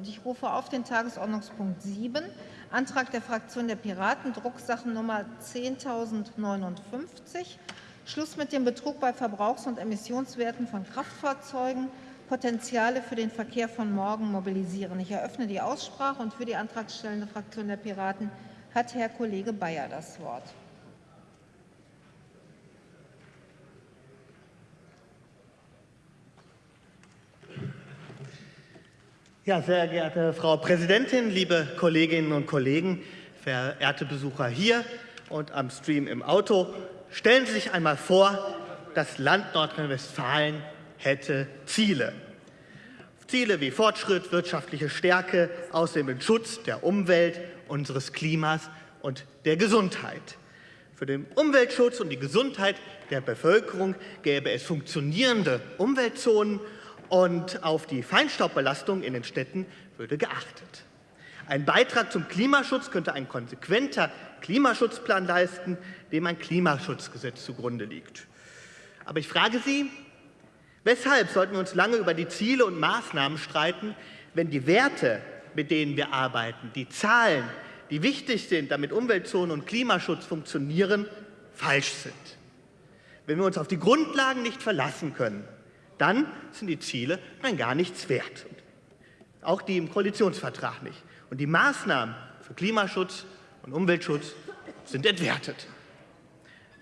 Und ich rufe auf den Tagesordnungspunkt 7, Antrag der Fraktion der Piraten, Drucksachennummer 10.059, Schluss mit dem Betrug bei Verbrauchs- und Emissionswerten von Kraftfahrzeugen, Potenziale für den Verkehr von morgen mobilisieren. Ich eröffne die Aussprache und für die antragstellende Fraktion der Piraten hat Herr Kollege Bayer das Wort. Ja, sehr geehrte Frau Präsidentin, liebe Kolleginnen und Kollegen, verehrte Besucher hier und am Stream im Auto, stellen Sie sich einmal vor, das Land Nordrhein-Westfalen hätte Ziele. Ziele wie Fortschritt, wirtschaftliche Stärke, außerdem den Schutz der Umwelt, unseres Klimas und der Gesundheit. Für den Umweltschutz und die Gesundheit der Bevölkerung gäbe es funktionierende Umweltzonen und auf die Feinstaubbelastung in den Städten würde geachtet. Ein Beitrag zum Klimaschutz könnte ein konsequenter Klimaschutzplan leisten, dem ein Klimaschutzgesetz zugrunde liegt. Aber ich frage Sie, weshalb sollten wir uns lange über die Ziele und Maßnahmen streiten, wenn die Werte, mit denen wir arbeiten, die Zahlen, die wichtig sind, damit Umweltzonen und Klimaschutz funktionieren, falsch sind? Wenn wir uns auf die Grundlagen nicht verlassen können, dann sind die Ziele dann gar nichts wert. Auch die im Koalitionsvertrag nicht. Und die Maßnahmen für Klimaschutz und Umweltschutz sind entwertet.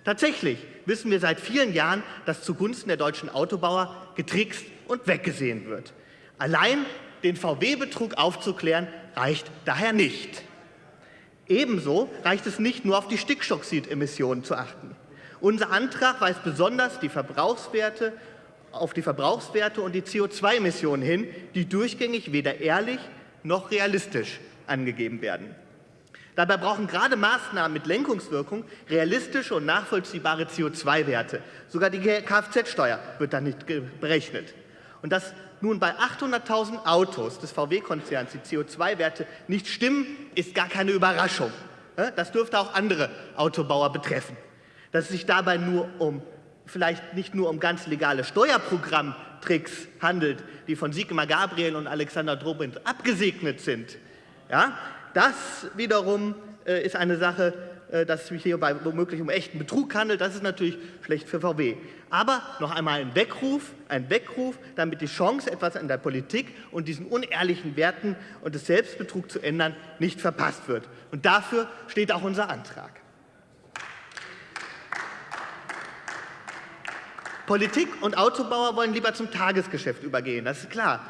Tatsächlich wissen wir seit vielen Jahren, dass zugunsten der deutschen Autobauer getrickst und weggesehen wird. Allein den VW-Betrug aufzuklären, reicht daher nicht. Ebenso reicht es nicht nur auf die Stickstoffemissionen zu achten. Unser Antrag weist besonders die Verbrauchswerte auf die Verbrauchswerte und die CO2-Emissionen hin, die durchgängig weder ehrlich noch realistisch angegeben werden. Dabei brauchen gerade Maßnahmen mit Lenkungswirkung realistische und nachvollziehbare CO2-Werte. Sogar die Kfz-Steuer wird dann nicht berechnet. Und dass nun bei 800.000 Autos des VW-Konzerns die CO2-Werte nicht stimmen, ist gar keine Überraschung. Das dürfte auch andere Autobauer betreffen. Dass es sich dabei nur um vielleicht nicht nur um ganz legale Steuerprogrammtricks handelt, die von Sigmar Gabriel und Alexander Drobin abgesegnet sind. Ja, das wiederum äh, ist eine Sache, äh, dass es sich hierbei womöglich um echten Betrug handelt. Das ist natürlich schlecht für VW. Aber noch einmal ein Weckruf, ein Weckruf, damit die Chance, etwas an der Politik und diesen unehrlichen Werten und des Selbstbetrug zu ändern, nicht verpasst wird. Und dafür steht auch unser Antrag. Politik und Autobauer wollen lieber zum Tagesgeschäft übergehen, das ist klar.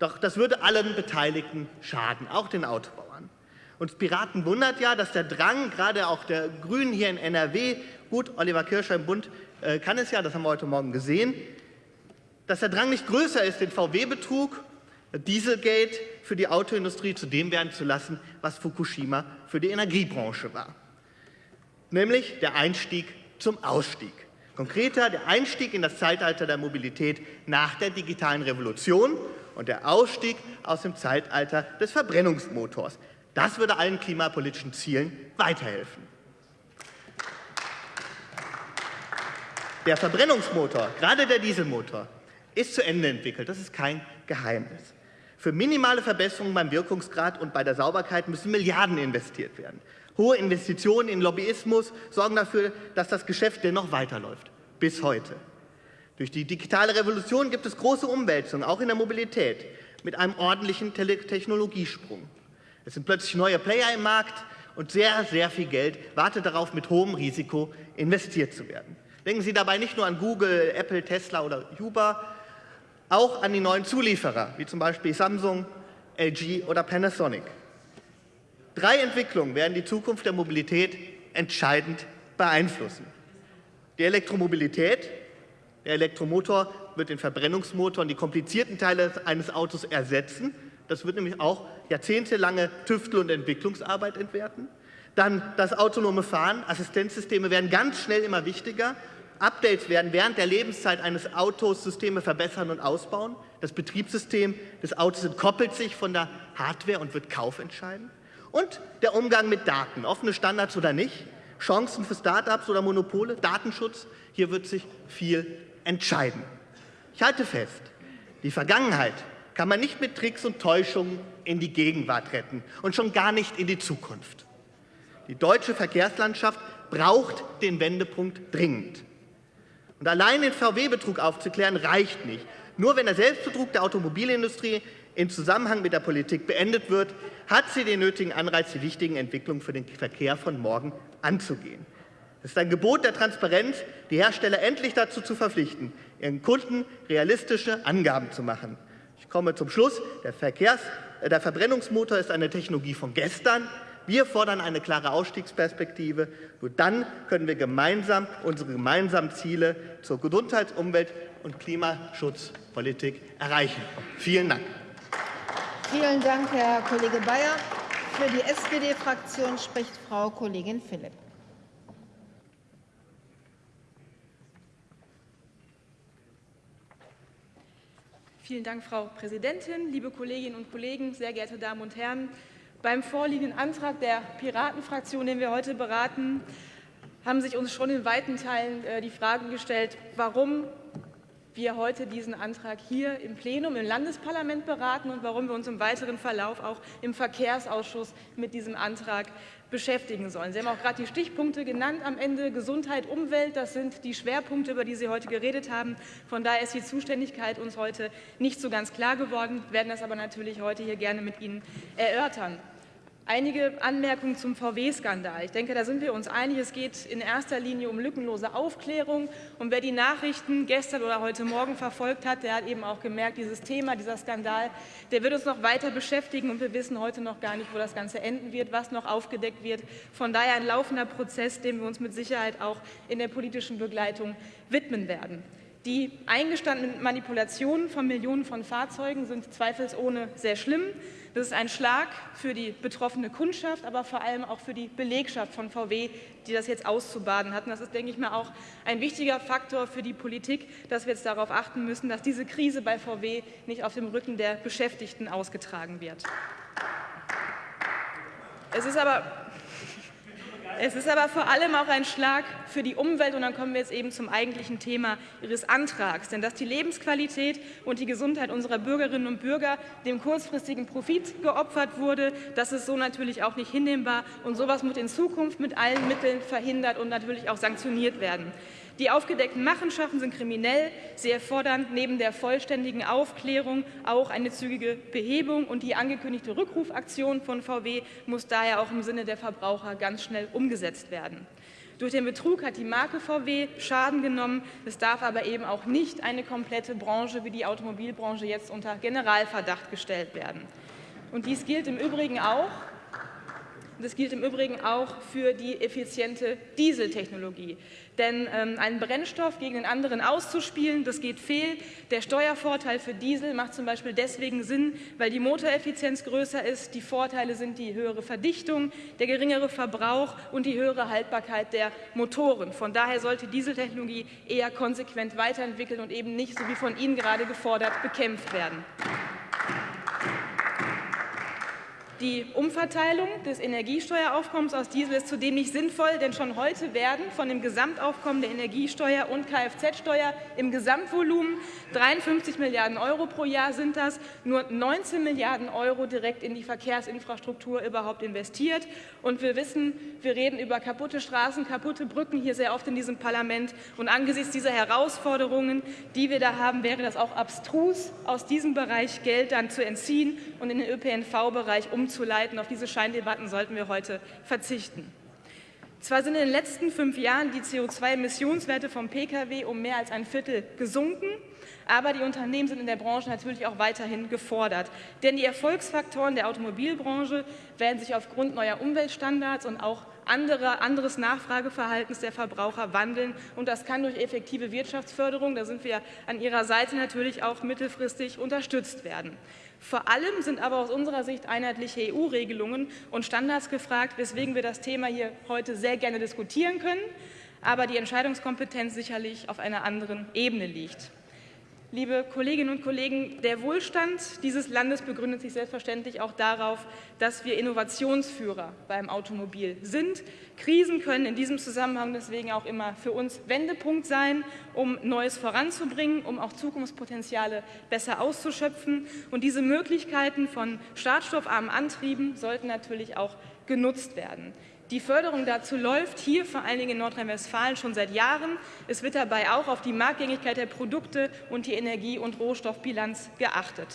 Doch das würde allen Beteiligten schaden, auch den Autobauern. Uns Piraten wundert ja, dass der Drang, gerade auch der Grünen hier in NRW, gut, Oliver Kirscher im Bund äh, kann es ja, das haben wir heute Morgen gesehen, dass der Drang nicht größer ist, den VW-Betrug, Dieselgate für die Autoindustrie zu dem werden zu lassen, was Fukushima für die Energiebranche war. Nämlich der Einstieg zum Ausstieg. Konkreter der Einstieg in das Zeitalter der Mobilität nach der digitalen Revolution und der Ausstieg aus dem Zeitalter des Verbrennungsmotors. Das würde allen klimapolitischen Zielen weiterhelfen. Der Verbrennungsmotor, gerade der Dieselmotor, ist zu Ende entwickelt. Das ist kein Geheimnis. Für minimale Verbesserungen beim Wirkungsgrad und bei der Sauberkeit müssen Milliarden investiert werden. Hohe Investitionen in Lobbyismus sorgen dafür, dass das Geschäft dennoch weiterläuft. Bis heute. Durch die digitale Revolution gibt es große Umwälzungen, auch in der Mobilität, mit einem ordentlichen Technologiesprung. Es sind plötzlich neue Player im Markt und sehr, sehr viel Geld wartet darauf, mit hohem Risiko investiert zu werden. Denken Sie dabei nicht nur an Google, Apple, Tesla oder Uber, auch an die neuen Zulieferer, wie zum Beispiel Samsung, LG oder Panasonic. Drei Entwicklungen werden die Zukunft der Mobilität entscheidend beeinflussen. Die Elektromobilität, der Elektromotor wird den Verbrennungsmotor und die komplizierten Teile eines Autos ersetzen. Das wird nämlich auch jahrzehntelange Tüftel- und Entwicklungsarbeit entwerten. Dann das autonome Fahren, Assistenzsysteme werden ganz schnell immer wichtiger. Updates werden während der Lebenszeit eines Autos Systeme verbessern und ausbauen. Das Betriebssystem des Autos entkoppelt sich von der Hardware und wird kaufentscheidend. Und der Umgang mit Daten, offene Standards oder nicht, Chancen für Start-ups oder Monopole, Datenschutz, hier wird sich viel entscheiden. Ich halte fest, die Vergangenheit kann man nicht mit Tricks und Täuschungen in die Gegenwart retten und schon gar nicht in die Zukunft. Die deutsche Verkehrslandschaft braucht den Wendepunkt dringend. Und allein den VW-Betrug aufzuklären, reicht nicht. Nur wenn der Selbstbetrug der Automobilindustrie im Zusammenhang mit der Politik beendet wird, hat sie den nötigen Anreiz, die wichtigen Entwicklungen für den Verkehr von morgen anzugehen. Es ist ein Gebot der Transparenz, die Hersteller endlich dazu zu verpflichten, ihren Kunden realistische Angaben zu machen. Ich komme zum Schluss. Der, Verkehrs-, äh, der Verbrennungsmotor ist eine Technologie von gestern. Wir fordern eine klare Ausstiegsperspektive. Nur dann können wir gemeinsam unsere gemeinsamen Ziele zur Gesundheits-, Umwelt- und Klimaschutzpolitik erreichen. Vielen Dank. Vielen Dank, Herr Kollege Bayer. Für die SPD-Fraktion spricht Frau Kollegin Philipp. Vielen Dank, Frau Präsidentin, liebe Kolleginnen und Kollegen, sehr geehrte Damen und Herren. Beim vorliegenden Antrag der Piratenfraktion, den wir heute beraten, haben sich uns schon in weiten Teilen äh, die Fragen gestellt, warum wir heute diesen Antrag hier im Plenum im Landesparlament beraten und warum wir uns im weiteren Verlauf auch im Verkehrsausschuss mit diesem Antrag beschäftigen sollen. Sie haben auch gerade die Stichpunkte genannt am Ende. Gesundheit, Umwelt, das sind die Schwerpunkte, über die Sie heute geredet haben. Von daher ist die Zuständigkeit uns heute nicht so ganz klar geworden, wir werden das aber natürlich heute hier gerne mit Ihnen erörtern. Einige Anmerkungen zum VW-Skandal. Ich denke, da sind wir uns einig. Es geht in erster Linie um lückenlose Aufklärung. Und wer die Nachrichten gestern oder heute Morgen verfolgt hat, der hat eben auch gemerkt, dieses Thema, dieser Skandal, der wird uns noch weiter beschäftigen. Und wir wissen heute noch gar nicht, wo das Ganze enden wird, was noch aufgedeckt wird. Von daher ein laufender Prozess, dem wir uns mit Sicherheit auch in der politischen Begleitung widmen werden. Die eingestandenen Manipulationen von Millionen von Fahrzeugen sind zweifelsohne sehr schlimm. Das ist ein Schlag für die betroffene Kundschaft, aber vor allem auch für die Belegschaft von VW, die das jetzt auszubaden hatten. Das ist, denke ich mal, auch ein wichtiger Faktor für die Politik, dass wir jetzt darauf achten müssen, dass diese Krise bei VW nicht auf dem Rücken der Beschäftigten ausgetragen wird. Es ist aber es ist aber vor allem auch ein Schlag für die Umwelt und dann kommen wir jetzt eben zum eigentlichen Thema Ihres Antrags. Denn dass die Lebensqualität und die Gesundheit unserer Bürgerinnen und Bürger dem kurzfristigen Profit geopfert wurde, das ist so natürlich auch nicht hinnehmbar und sowas muss in Zukunft mit allen Mitteln verhindert und natürlich auch sanktioniert werden. Die aufgedeckten Machenschaften sind kriminell. Sie erfordern neben der vollständigen Aufklärung auch eine zügige Behebung. Und die angekündigte Rückrufaktion von VW muss daher auch im Sinne der Verbraucher ganz schnell umgesetzt werden. Durch den Betrug hat die Marke VW Schaden genommen. Es darf aber eben auch nicht eine komplette Branche wie die Automobilbranche jetzt unter Generalverdacht gestellt werden. Und dies gilt im Übrigen auch das gilt im Übrigen auch für die effiziente Dieseltechnologie. Denn ähm, einen Brennstoff gegen den anderen auszuspielen, das geht fehl. Der Steuervorteil für Diesel macht zum Beispiel deswegen Sinn, weil die Motoreffizienz größer ist. Die Vorteile sind die höhere Verdichtung, der geringere Verbrauch und die höhere Haltbarkeit der Motoren. Von daher sollte Dieseltechnologie eher konsequent weiterentwickelt und eben nicht, so wie von Ihnen gerade gefordert, bekämpft werden. Die Umverteilung des Energiesteueraufkommens aus Diesel ist zudem nicht sinnvoll, denn schon heute werden von dem Gesamtaufkommen der Energiesteuer und Kfz-Steuer im Gesamtvolumen 53 Milliarden Euro pro Jahr sind das, nur 19 Milliarden Euro direkt in die Verkehrsinfrastruktur überhaupt investiert. Und wir wissen, wir reden über kaputte Straßen, kaputte Brücken hier sehr oft in diesem Parlament. Und angesichts dieser Herausforderungen, die wir da haben, wäre das auch abstrus, aus diesem Bereich Geld dann zu entziehen und in den ÖPNV-Bereich umzusetzen umzuleiten. Auf diese Scheindebatten sollten wir heute verzichten. Zwar sind in den letzten fünf Jahren die CO2-Emissionswerte vom Pkw um mehr als ein Viertel gesunken, aber die Unternehmen sind in der Branche natürlich auch weiterhin gefordert. Denn die Erfolgsfaktoren der Automobilbranche werden sich aufgrund neuer Umweltstandards und auch andere, anderes Nachfrageverhaltens der Verbraucher wandeln. Und das kann durch effektive Wirtschaftsförderung, da sind wir an Ihrer Seite natürlich auch mittelfristig unterstützt werden. Vor allem sind aber aus unserer Sicht einheitliche EU-Regelungen und Standards gefragt, weswegen wir das Thema hier heute sehr gerne diskutieren können, aber die Entscheidungskompetenz sicherlich auf einer anderen Ebene liegt. Liebe Kolleginnen und Kollegen, der Wohlstand dieses Landes begründet sich selbstverständlich auch darauf, dass wir Innovationsführer beim Automobil sind. Krisen können in diesem Zusammenhang deswegen auch immer für uns Wendepunkt sein, um Neues voranzubringen, um auch Zukunftspotenziale besser auszuschöpfen. Und diese Möglichkeiten von startstoffarmen Antrieben sollten natürlich auch genutzt werden. Die Förderung dazu läuft hier vor allen Dingen in Nordrhein-Westfalen schon seit Jahren. Es wird dabei auch auf die Marktgängigkeit der Produkte und die Energie- und Rohstoffbilanz geachtet.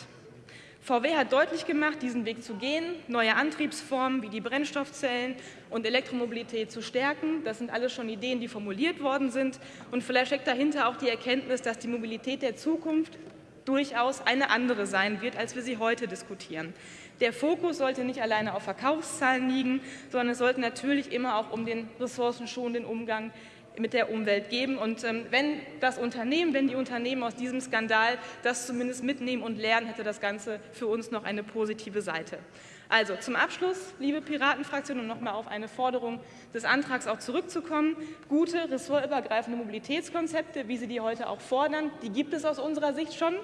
VW hat deutlich gemacht, diesen Weg zu gehen, neue Antriebsformen wie die Brennstoffzellen und Elektromobilität zu stärken. Das sind alles schon Ideen, die formuliert worden sind. Und vielleicht steckt dahinter auch die Erkenntnis, dass die Mobilität der Zukunft durchaus eine andere sein wird, als wir sie heute diskutieren. Der Fokus sollte nicht alleine auf Verkaufszahlen liegen, sondern es sollte natürlich immer auch um den ressourcenschonenden Umgang mit der Umwelt geben. Und ähm, wenn das Unternehmen, wenn die Unternehmen aus diesem Skandal das zumindest mitnehmen und lernen, hätte das Ganze für uns noch eine positive Seite. Also zum Abschluss, liebe Piratenfraktion, um nochmal auf eine Forderung des Antrags auch zurückzukommen. Gute, ressortübergreifende Mobilitätskonzepte, wie Sie die heute auch fordern, die gibt es aus unserer Sicht schon.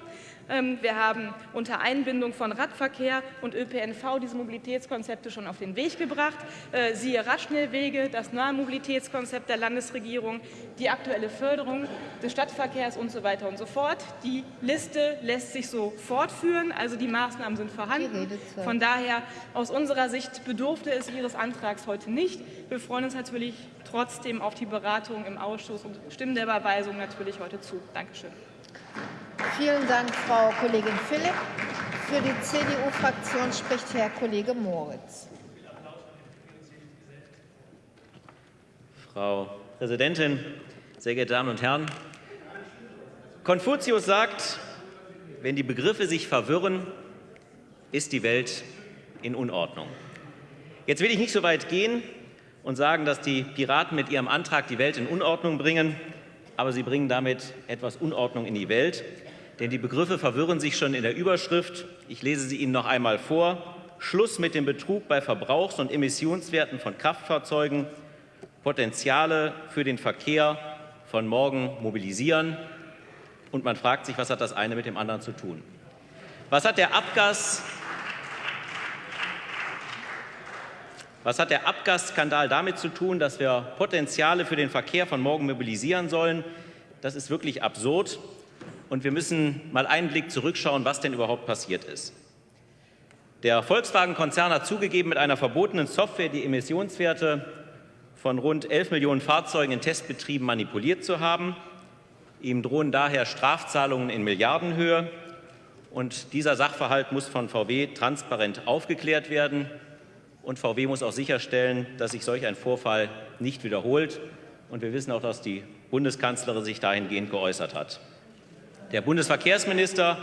Ähm, wir haben unter Einbindung von Radverkehr und ÖPNV diese Mobilitätskonzepte schon auf den Weg gebracht. Äh, siehe Radschnellwege, das neue Mobilitätskonzept der Landesregierung, die aktuelle Förderung des Stadtverkehrs und so weiter und so fort. Die Liste lässt sich so fortführen, also die Maßnahmen sind vorhanden. Von daher aus unserer Sicht bedurfte es Ihres Antrags heute nicht. Wir freuen uns natürlich trotzdem auf die Beratung im Ausschuss und stimmen der Überweisung natürlich heute zu. Dankeschön. Vielen Dank, Frau Kollegin Philipp. Für die CDU-Fraktion spricht Herr Kollege Moritz. Frau Präsidentin, sehr geehrte Damen und Herren! Konfuzius sagt, wenn die Begriffe sich verwirren, ist die Welt in Unordnung. Jetzt will ich nicht so weit gehen und sagen, dass die Piraten mit ihrem Antrag die Welt in Unordnung bringen, aber sie bringen damit etwas Unordnung in die Welt. Denn die Begriffe verwirren sich schon in der Überschrift. Ich lese sie Ihnen noch einmal vor. Schluss mit dem Betrug bei Verbrauchs- und Emissionswerten von Kraftfahrzeugen, Potenziale für den Verkehr von morgen mobilisieren. Und man fragt sich, was hat das eine mit dem anderen zu tun? Was hat der Abgas Was hat der Abgasskandal damit zu tun, dass wir Potenziale für den Verkehr von morgen mobilisieren sollen? Das ist wirklich absurd. Und wir müssen mal einen Blick zurückschauen, was denn überhaupt passiert ist. Der Volkswagen-Konzern hat zugegeben, mit einer verbotenen Software die Emissionswerte von rund 11 Millionen Fahrzeugen in Testbetrieben manipuliert zu haben. Ihm drohen daher Strafzahlungen in Milliardenhöhe. Und dieser Sachverhalt muss von VW transparent aufgeklärt werden. Und VW muss auch sicherstellen, dass sich solch ein Vorfall nicht wiederholt. Und wir wissen auch, dass die Bundeskanzlerin sich dahingehend geäußert hat. Der Bundesverkehrsminister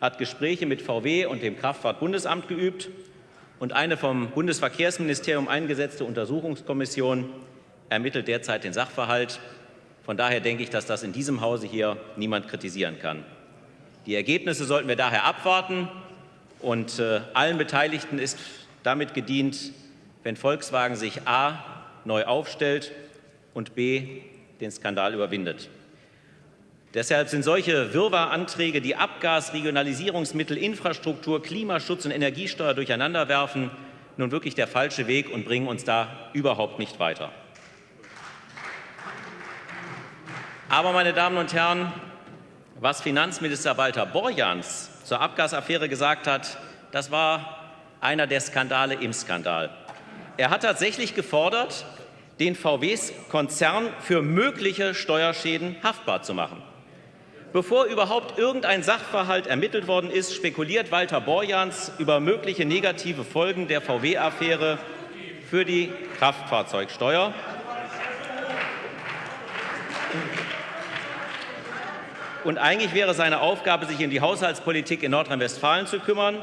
hat Gespräche mit VW und dem Kraftfahrtbundesamt geübt. Und eine vom Bundesverkehrsministerium eingesetzte Untersuchungskommission ermittelt derzeit den Sachverhalt. Von daher denke ich, dass das in diesem Hause hier niemand kritisieren kann. Die Ergebnisse sollten wir daher abwarten. Und äh, allen Beteiligten ist damit gedient, wenn Volkswagen sich a. neu aufstellt und b. den Skandal überwindet. Deshalb sind solche Wirrwarr-Anträge, die Abgas, Regionalisierungsmittel, Infrastruktur, Klimaschutz und Energiesteuer durcheinanderwerfen, nun wirklich der falsche Weg und bringen uns da überhaupt nicht weiter. Aber, meine Damen und Herren, was Finanzminister Walter Borjans zur Abgasaffäre gesagt hat, das war einer der Skandale im Skandal. Er hat tatsächlich gefordert, den VW-Konzern für mögliche Steuerschäden haftbar zu machen. Bevor überhaupt irgendein Sachverhalt ermittelt worden ist, spekuliert Walter Borjans über mögliche negative Folgen der VW-Affäre für die Kraftfahrzeugsteuer. Und eigentlich wäre seine Aufgabe, sich um die Haushaltspolitik in Nordrhein-Westfalen zu kümmern.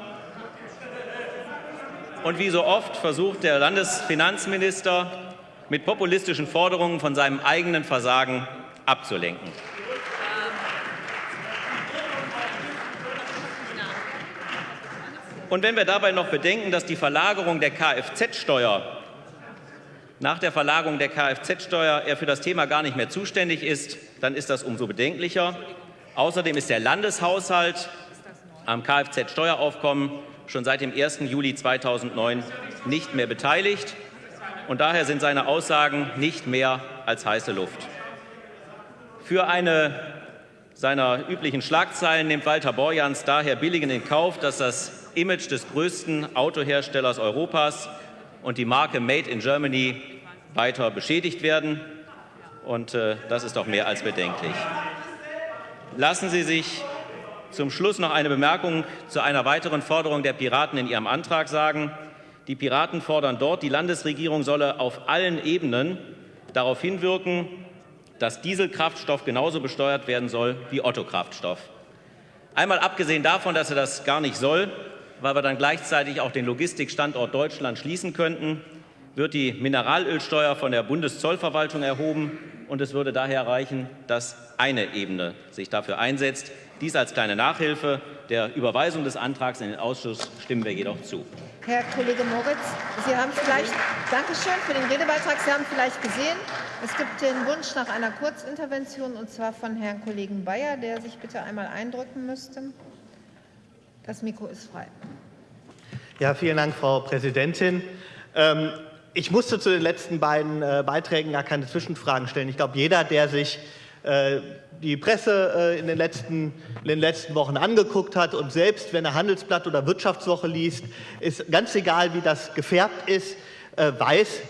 Und wie so oft versucht der Landesfinanzminister mit populistischen Forderungen von seinem eigenen Versagen abzulenken. Und wenn wir dabei noch bedenken, dass die Verlagerung der Kfz-Steuer nach der Verlagerung der Kfz-Steuer er für das Thema gar nicht mehr zuständig ist, dann ist das umso bedenklicher. Außerdem ist der Landeshaushalt am Kfz-Steueraufkommen schon seit dem 1. Juli 2009 nicht mehr beteiligt. Und daher sind seine Aussagen nicht mehr als heiße Luft. Für eine seiner üblichen Schlagzeilen nimmt Walter Borjans daher billigend in Kauf, dass das Image des größten Autoherstellers Europas und die Marke Made in Germany weiter beschädigt werden. Und äh, das ist doch mehr als bedenklich. Lassen Sie sich zum Schluss noch eine Bemerkung zu einer weiteren Forderung der Piraten in ihrem Antrag sagen. Die Piraten fordern dort, die Landesregierung solle auf allen Ebenen darauf hinwirken, dass Dieselkraftstoff genauso besteuert werden soll wie Otto-Kraftstoff. Einmal abgesehen davon, dass er das gar nicht soll, weil wir dann gleichzeitig auch den Logistikstandort Deutschland schließen könnten, wird die Mineralölsteuer von der Bundeszollverwaltung erhoben und es würde daher reichen, dass eine Ebene sich dafür einsetzt. Dies als kleine Nachhilfe. Der Überweisung des Antrags in den Ausschuss stimmen wir jedoch zu. Herr Kollege Moritz, Sie haben vielleicht, Dankeschön für den Redebeitrag. Sie haben vielleicht gesehen, es gibt den Wunsch nach einer Kurzintervention, und zwar von Herrn Kollegen Bayer, der sich bitte einmal eindrücken müsste. Das Mikro ist frei. Ja, vielen Dank, Frau Präsidentin. Ähm, ich musste zu den letzten beiden äh, Beiträgen gar keine Zwischenfragen stellen. Ich glaube, jeder, der sich äh, die Presse äh, in den, letzten, in den letzten Wochen angeguckt hat und selbst wenn er Handelsblatt oder Wirtschaftswoche liest, ist ganz egal, wie das gefärbt ist, äh, weiß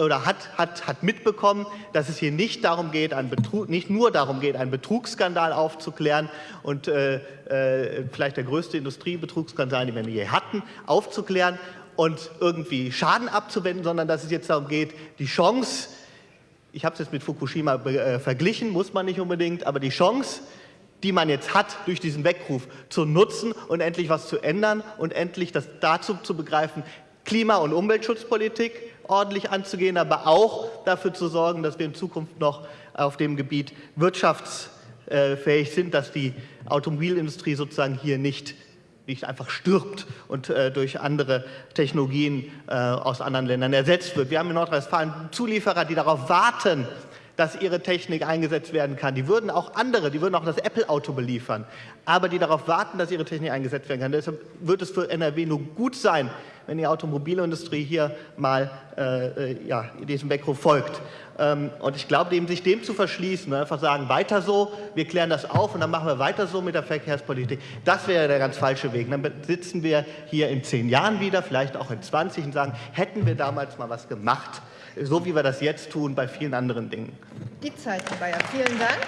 oder hat, hat, hat mitbekommen, dass es hier nicht, darum geht, einen Betrug, nicht nur darum geht, einen Betrugsskandal aufzuklären und äh, äh, vielleicht der größte Industriebetrugsskandal, den wir je hatten, aufzuklären und irgendwie Schaden abzuwenden, sondern dass es jetzt darum geht, die Chance, ich habe es jetzt mit Fukushima äh, verglichen, muss man nicht unbedingt, aber die Chance, die man jetzt hat, durch diesen Weckruf zu nutzen und endlich was zu ändern und endlich das dazu zu begreifen, Klima- und Umweltschutzpolitik ordentlich anzugehen, aber auch dafür zu sorgen, dass wir in Zukunft noch auf dem Gebiet wirtschaftsfähig sind, dass die Automobilindustrie sozusagen hier nicht nicht einfach stirbt und äh, durch andere Technologien äh, aus anderen Ländern ersetzt wird. Wir haben in Nordrhein-Westfalen Zulieferer, die darauf warten, dass ihre Technik eingesetzt werden kann. Die würden auch andere, die würden auch das Apple-Auto beliefern, aber die darauf warten, dass ihre Technik eingesetzt werden kann. Deshalb wird es für NRW nur gut sein, wenn die Automobilindustrie hier mal äh, äh ja, diesem Weckruf folgt. Ähm, und ich glaube, dem, sich dem zu verschließen und einfach sagen, weiter so, wir klären das auf und dann machen wir weiter so mit der Verkehrspolitik, das wäre der ganz falsche Weg. dann sitzen wir hier in zehn Jahren wieder, vielleicht auch in 20 und sagen, hätten wir damals mal was gemacht, so wie wir das jetzt tun bei vielen anderen Dingen. Die Zeit, Herr Bayer. Vielen Dank.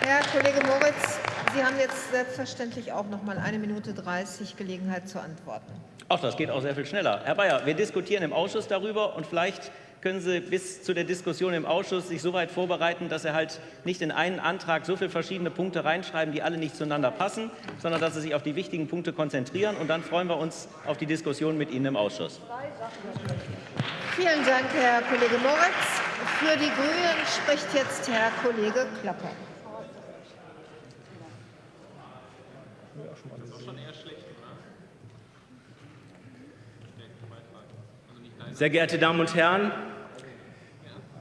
Herr Kollege Moritz, Sie haben jetzt selbstverständlich auch noch mal eine Minute 30 Gelegenheit zu antworten. Ach, das geht auch sehr viel schneller. Herr Bayer, wir diskutieren im Ausschuss darüber und vielleicht können Sie bis zu der Diskussion im Ausschuss sich so weit vorbereiten, dass Sie halt nicht in einen Antrag so viele verschiedene Punkte reinschreiben, die alle nicht zueinander passen, sondern dass Sie sich auf die wichtigen Punkte konzentrieren. Und dann freuen wir uns auf die Diskussion mit Ihnen im Ausschuss. Vielen Dank, Herr Kollege Moritz. Für die Grünen spricht jetzt Herr Kollege Klapper. Sehr geehrte Damen und Herren,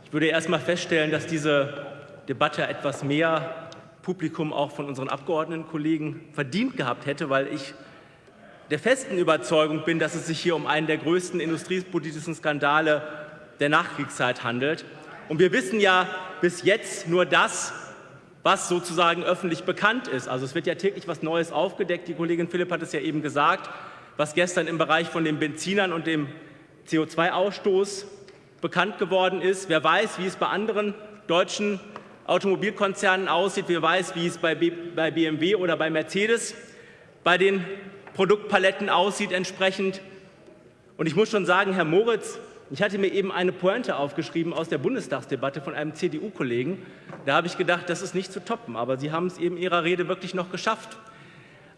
ich würde erst mal feststellen, dass diese Debatte etwas mehr Publikum auch von unseren Abgeordnetenkollegen verdient gehabt hätte, weil ich der festen Überzeugung bin, dass es sich hier um einen der größten industriepolitischen Skandale der Nachkriegszeit handelt. Und wir wissen ja bis jetzt nur das, was sozusagen öffentlich bekannt ist. Also es wird ja täglich was Neues aufgedeckt. Die Kollegin Philipp hat es ja eben gesagt, was gestern im Bereich von den Benzinern und dem CO2-Ausstoß bekannt geworden ist. Wer weiß, wie es bei anderen deutschen Automobilkonzernen aussieht. Wer weiß, wie es bei BMW oder bei Mercedes bei den Produktpaletten aussieht entsprechend. Und ich muss schon sagen, Herr Moritz, ich hatte mir eben eine Pointe aufgeschrieben aus der Bundestagsdebatte von einem CDU-Kollegen. Da habe ich gedacht, das ist nicht zu toppen. Aber Sie haben es eben in Ihrer Rede wirklich noch geschafft.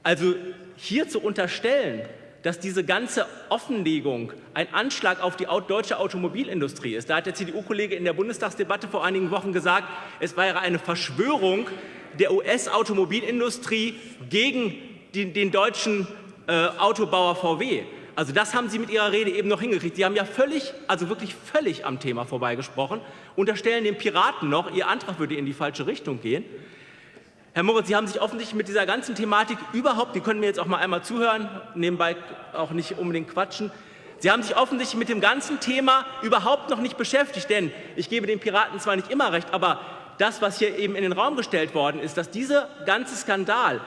Also hier zu unterstellen, dass diese ganze Offenlegung ein Anschlag auf die deutsche Automobilindustrie ist. Da hat der CDU-Kollege in der Bundestagsdebatte vor einigen Wochen gesagt, es wäre eine Verschwörung der US-Automobilindustrie gegen den, den deutschen äh, Autobauer VW. Also das haben Sie mit Ihrer Rede eben noch hingekriegt. Sie haben ja völlig, also wirklich völlig am Thema vorbeigesprochen, unterstellen den Piraten noch, Ihr Antrag würde in die falsche Richtung gehen. Herr Moritz, Sie haben sich offensichtlich mit dieser ganzen Thematik überhaupt, Sie können mir jetzt auch mal einmal zuhören, nebenbei auch nicht unbedingt quatschen, Sie haben sich offensichtlich mit dem ganzen Thema überhaupt noch nicht beschäftigt, denn ich gebe den Piraten zwar nicht immer recht, aber das, was hier eben in den Raum gestellt worden ist, dass dieser ganze Skandal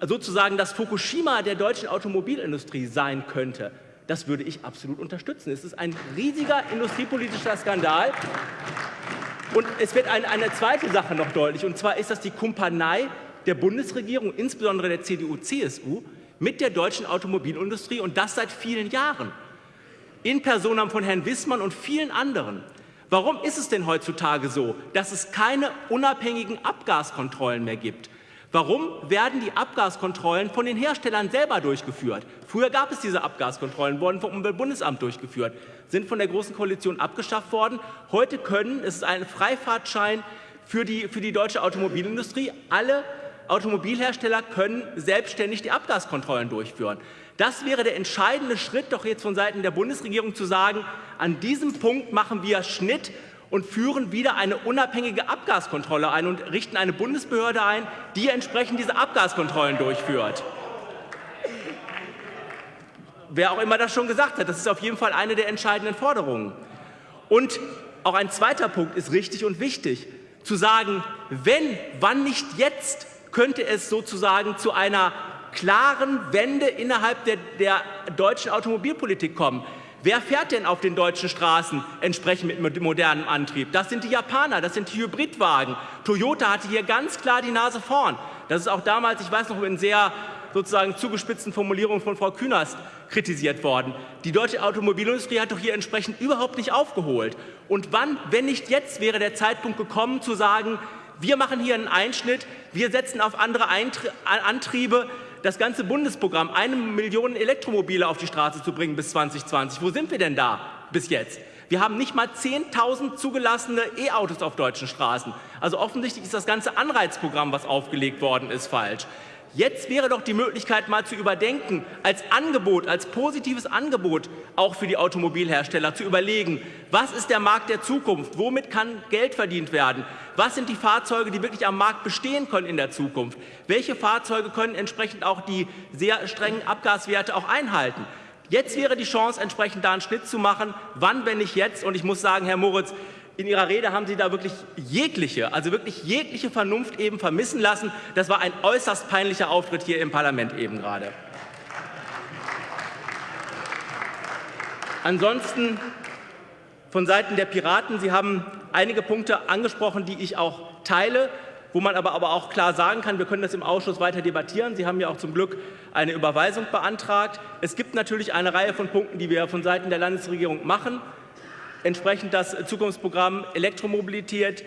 sozusagen das Fukushima der deutschen Automobilindustrie sein könnte, das würde ich absolut unterstützen. Es ist ein riesiger industriepolitischer Skandal. Und es wird eine, eine zweite Sache noch deutlich, und zwar ist das die Kumpanei der Bundesregierung, insbesondere der CDU-CSU, mit der deutschen Automobilindustrie und das seit vielen Jahren. In Personam von Herrn Wissmann und vielen anderen. Warum ist es denn heutzutage so, dass es keine unabhängigen Abgaskontrollen mehr gibt? Warum werden die Abgaskontrollen von den Herstellern selber durchgeführt? Früher gab es diese Abgaskontrollen, wurden vom Umweltbundesamt durchgeführt, sind von der Großen Koalition abgeschafft worden. Heute können, es ist ein Freifahrtschein für die, für die deutsche Automobilindustrie, alle Automobilhersteller können selbstständig die Abgaskontrollen durchführen. Das wäre der entscheidende Schritt doch jetzt von Seiten der Bundesregierung zu sagen, an diesem Punkt machen wir Schnitt und führen wieder eine unabhängige Abgaskontrolle ein und richten eine Bundesbehörde ein, die entsprechend diese Abgaskontrollen durchführt. Wer auch immer das schon gesagt hat, das ist auf jeden Fall eine der entscheidenden Forderungen. Und auch ein zweiter Punkt ist richtig und wichtig, zu sagen, wenn, wann nicht jetzt, könnte es sozusagen zu einer klaren Wende innerhalb der, der deutschen Automobilpolitik kommen. Wer fährt denn auf den deutschen Straßen entsprechend mit modernem Antrieb? Das sind die Japaner, das sind die Hybridwagen. Toyota hatte hier ganz klar die Nase vorn. Das ist auch damals, ich weiß noch, in sehr sozusagen zugespitzten Formulierungen von Frau Künast kritisiert worden. Die deutsche Automobilindustrie hat doch hier entsprechend überhaupt nicht aufgeholt. Und wann, wenn nicht jetzt, wäre der Zeitpunkt gekommen zu sagen, wir machen hier einen Einschnitt, wir setzen auf andere Antriebe, das ganze Bundesprogramm, eine Million Elektromobile auf die Straße zu bringen bis 2020. Wo sind wir denn da bis jetzt? Wir haben nicht mal 10.000 zugelassene E-Autos auf deutschen Straßen. Also offensichtlich ist das ganze Anreizprogramm, was aufgelegt worden ist, falsch. Jetzt wäre doch die Möglichkeit, mal zu überdenken, als Angebot, als positives Angebot auch für die Automobilhersteller zu überlegen, was ist der Markt der Zukunft, womit kann Geld verdient werden, was sind die Fahrzeuge, die wirklich am Markt bestehen können in der Zukunft, welche Fahrzeuge können entsprechend auch die sehr strengen Abgaswerte auch einhalten. Jetzt wäre die Chance, entsprechend da einen Schnitt zu machen. Wann, wenn nicht jetzt? Und ich muss sagen, Herr Moritz, in Ihrer Rede haben Sie da wirklich jegliche, also wirklich jegliche Vernunft eben vermissen lassen. Das war ein äußerst peinlicher Auftritt hier im Parlament eben gerade. Ansonsten von Seiten der Piraten, Sie haben einige Punkte angesprochen, die ich auch teile, wo man aber, aber auch klar sagen kann, wir können das im Ausschuss weiter debattieren. Sie haben ja auch zum Glück eine Überweisung beantragt. Es gibt natürlich eine Reihe von Punkten, die wir von Seiten der Landesregierung machen entsprechend das Zukunftsprogramm Elektromobilität,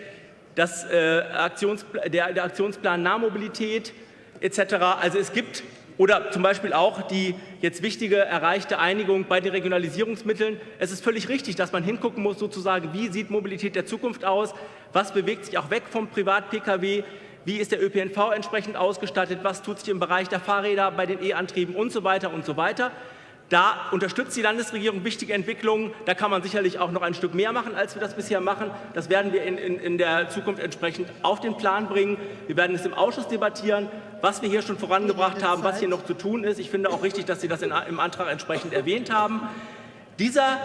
das, äh, Aktionspl der, der Aktionsplan Nahmobilität etc. Also es gibt oder zum Beispiel auch die jetzt wichtige erreichte Einigung bei den Regionalisierungsmitteln. Es ist völlig richtig, dass man hingucken muss, sozusagen, wie sieht Mobilität der Zukunft aus, was bewegt sich auch weg vom Privat-Pkw, wie ist der ÖPNV entsprechend ausgestattet, was tut sich im Bereich der Fahrräder bei den E-Antrieben und so weiter und so weiter. Da unterstützt die Landesregierung wichtige Entwicklungen. Da kann man sicherlich auch noch ein Stück mehr machen, als wir das bisher machen. Das werden wir in, in, in der Zukunft entsprechend auf den Plan bringen. Wir werden es im Ausschuss debattieren, was wir hier schon vorangebracht haben, was hier noch zu tun ist. Ich finde auch richtig, dass Sie das in, im Antrag entsprechend erwähnt haben. Dieser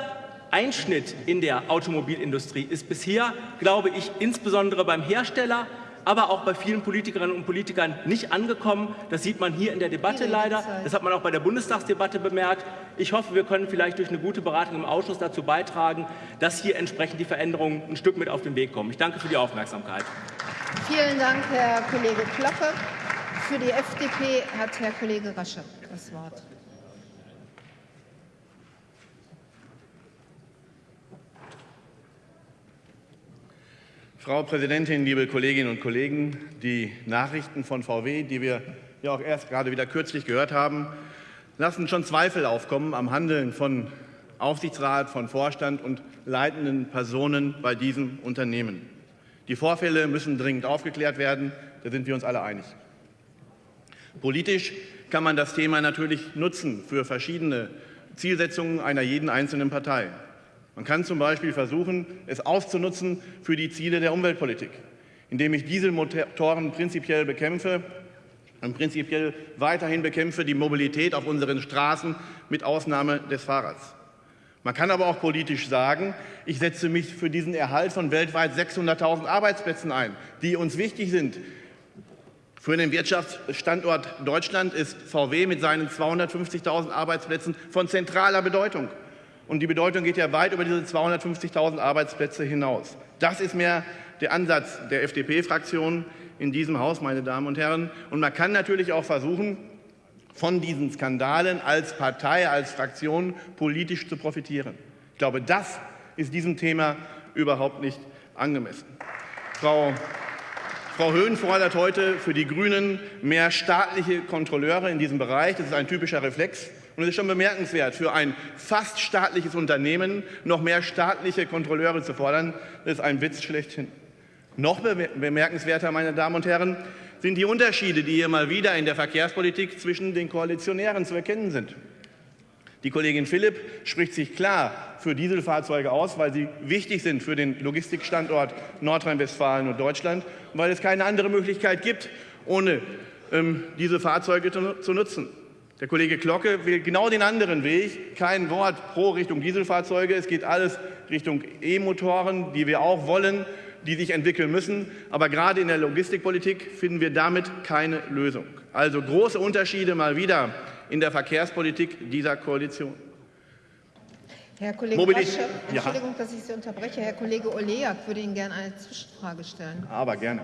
Einschnitt in der Automobilindustrie ist bisher, glaube ich, insbesondere beim Hersteller, aber auch bei vielen Politikerinnen und Politikern nicht angekommen. Das sieht man hier in der Debatte leider. Das hat man auch bei der Bundestagsdebatte bemerkt. Ich hoffe, wir können vielleicht durch eine gute Beratung im Ausschuss dazu beitragen, dass hier entsprechend die Veränderungen ein Stück mit auf den Weg kommen. Ich danke für die Aufmerksamkeit. Vielen Dank, Herr Kollege Klocke. Für die FDP hat Herr Kollege Rasche das Wort. Frau Präsidentin, liebe Kolleginnen und Kollegen! Die Nachrichten von VW, die wir ja auch erst gerade wieder kürzlich gehört haben, lassen schon Zweifel aufkommen am Handeln von Aufsichtsrat, von Vorstand und leitenden Personen bei diesem Unternehmen. Die Vorfälle müssen dringend aufgeklärt werden, da sind wir uns alle einig. Politisch kann man das Thema natürlich nutzen für verschiedene Zielsetzungen einer jeden einzelnen Partei. Man kann zum Beispiel versuchen, es auszunutzen für die Ziele der Umweltpolitik. indem ich Dieselmotoren prinzipiell bekämpfe und prinzipiell weiterhin bekämpfe die Mobilität auf unseren Straßen mit Ausnahme des Fahrrads. Man kann aber auch politisch sagen, ich setze mich für diesen Erhalt von weltweit 600.000 Arbeitsplätzen ein, die uns wichtig sind. Für den Wirtschaftsstandort Deutschland ist VW mit seinen 250.000 Arbeitsplätzen von zentraler Bedeutung. Und die Bedeutung geht ja weit über diese 250.000 Arbeitsplätze hinaus. Das ist mehr der Ansatz der FDP-Fraktion in diesem Haus, meine Damen und Herren. Und man kann natürlich auch versuchen, von diesen Skandalen als Partei, als Fraktion politisch zu profitieren. Ich glaube, das ist diesem Thema überhaupt nicht angemessen. Frau Frau Höhn fordert heute für die Grünen mehr staatliche Kontrolleure in diesem Bereich. Das ist ein typischer Reflex. Und es ist schon bemerkenswert, für ein fast staatliches Unternehmen noch mehr staatliche Kontrolleure zu fordern. Ist ein Witz schlechthin. Noch bemerkenswerter, meine Damen und Herren, sind die Unterschiede, die hier mal wieder in der Verkehrspolitik zwischen den Koalitionären zu erkennen sind. Die Kollegin Philipp spricht sich klar für Dieselfahrzeuge aus, weil sie wichtig sind für den Logistikstandort Nordrhein-Westfalen und Deutschland, weil es keine andere Möglichkeit gibt, ohne ähm, diese Fahrzeuge zu, zu nutzen. Der Kollege Glocke will genau den anderen Weg. Kein Wort pro Richtung Dieselfahrzeuge. Es geht alles Richtung E-Motoren, die wir auch wollen, die sich entwickeln müssen. Aber gerade in der Logistikpolitik finden wir damit keine Lösung. Also große Unterschiede mal wieder in der Verkehrspolitik dieser Koalition. Herr Kollege Mobilität, Rasche, Entschuldigung, ja. dass ich Sie unterbreche. Herr Kollege Oleak würde Ihnen gerne eine Zwischenfrage stellen. Aber gerne.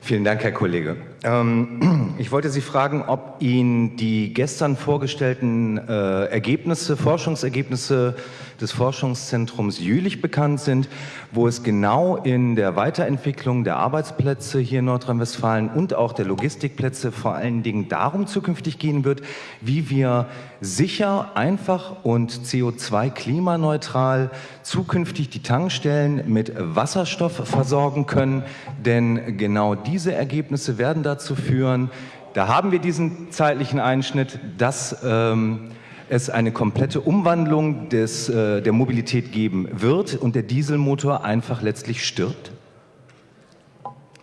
Vielen Dank, Herr Kollege. Ähm, ich wollte Sie fragen, ob Ihnen die gestern vorgestellten äh, Ergebnisse, Forschungsergebnisse des Forschungszentrums Jülich bekannt sind, wo es genau in der Weiterentwicklung der Arbeitsplätze hier in Nordrhein-Westfalen und auch der Logistikplätze vor allen Dingen darum zukünftig gehen wird, wie wir sicher, einfach und CO2-klimaneutral zukünftig die Tankstellen mit Wasserstoff versorgen können. Denn genau diese Ergebnisse werden dazu führen, da haben wir diesen zeitlichen Einschnitt, dass ähm, es eine komplette Umwandlung des, äh, der Mobilität geben wird und der Dieselmotor einfach letztlich stirbt?